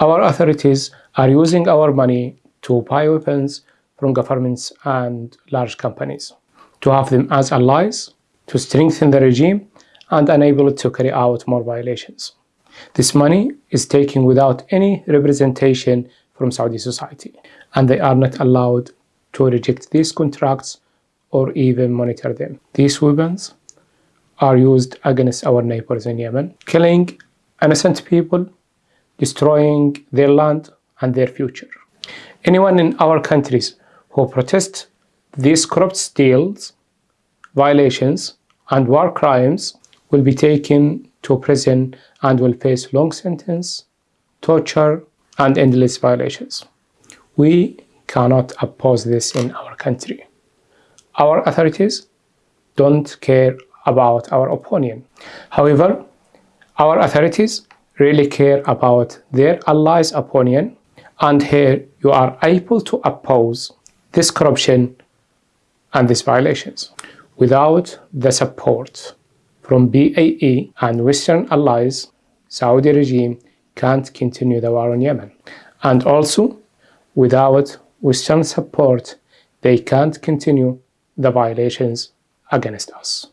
Our authorities are using our money to buy weapons from governments and large companies, to have them as allies, to strengthen the regime and enable it to carry out more violations. This money is taken without any representation from Saudi society, and they are not allowed to reject these contracts or even monitor them. These weapons are used against our neighbors in Yemen, killing innocent people, destroying their land and their future. Anyone in our countries who protest these corrupt deals, violations, and war crimes will be taken to prison and will face long sentence, torture, and endless violations. We cannot oppose this in our country. Our authorities don't care about our opinion. However, our authorities really care about their allies' opinion and here you are able to oppose this corruption and these violations. Without the support from BAE and Western allies, Saudi regime can't continue the war on Yemen. And also, without Western support, they can't continue the violations against us.